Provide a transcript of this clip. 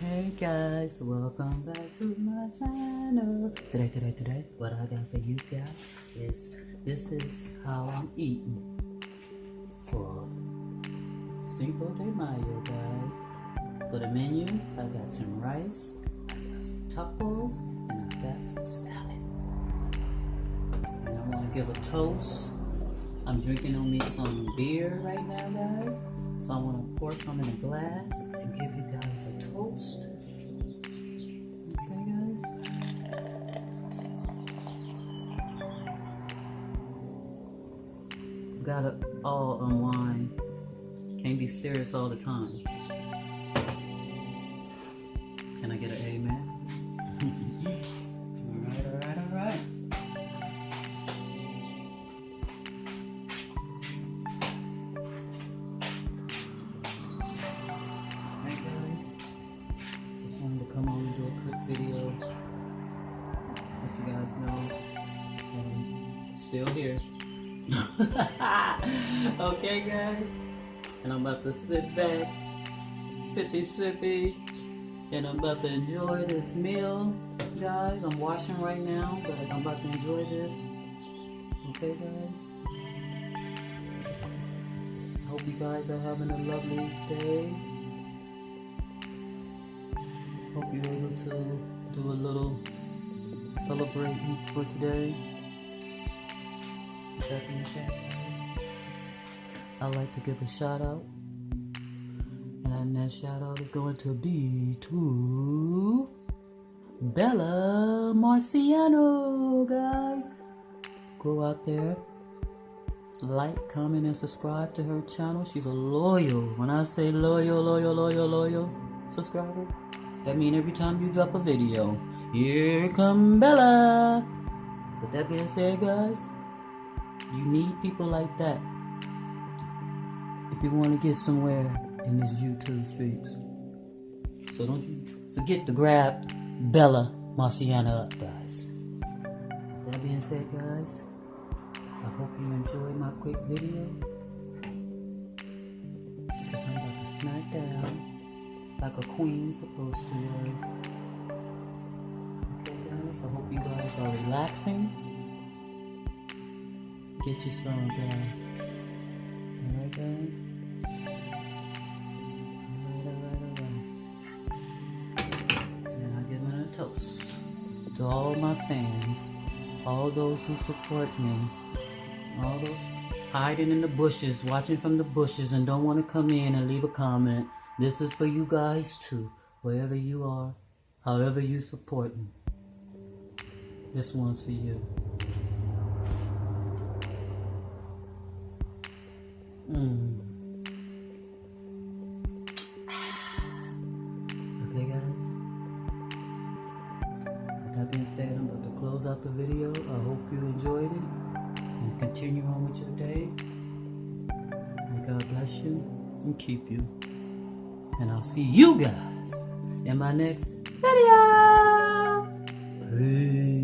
Hey guys, welcome back to my channel. Today, today, today, what I got for you guys is this is how I'm eating for Cinco de Mayo, guys. For the menu, I got some rice, I got some tacos, and I got some salad. And I want to give a toast. I'm drinking on me some beer right now, guys. So I'm gonna pour some in a glass and give you guys a toast. Okay, guys. Gotta all unwind. Can't be serious all the time. Can I get an amen? Guys know I'm still here. okay guys, and I'm about to sit back, sippy sippy, and I'm about to enjoy this meal. Guys, I'm washing right now, but I'm about to enjoy this. Okay guys? Hope you guys are having a lovely day. Hope you're able to do a little celebrating for today. I'd like to give a shout out. And that shout out is going to be to Bella Marciano, guys. Go out there, like, comment, and subscribe to her channel. She's a loyal. When I say loyal, loyal, loyal, loyal subscriber, that means every time you drop a video, here come Bella. With that being said, guys, you need people like that if you want to get somewhere in these YouTube streets. So don't you forget to grab Bella Marciana up, guys. With that being said, guys, I hope you enjoyed my quick video. Because I'm about to smack down like a queen supposed to, guys. I hope you guys are relaxing. Get your some, guys. Alright, guys? Alright, alright, alright. And I give them a toast to all my fans, all those who support me, all those hiding in the bushes, watching from the bushes, and don't want to come in and leave a comment. This is for you guys too, wherever you are, however you support me. This one's for you. Mm. Okay, guys. With that being said, I'm about to close out the video. I hope you enjoyed it and continue on with your day. May God bless you and keep you. And I'll see you guys in my next video. Peace.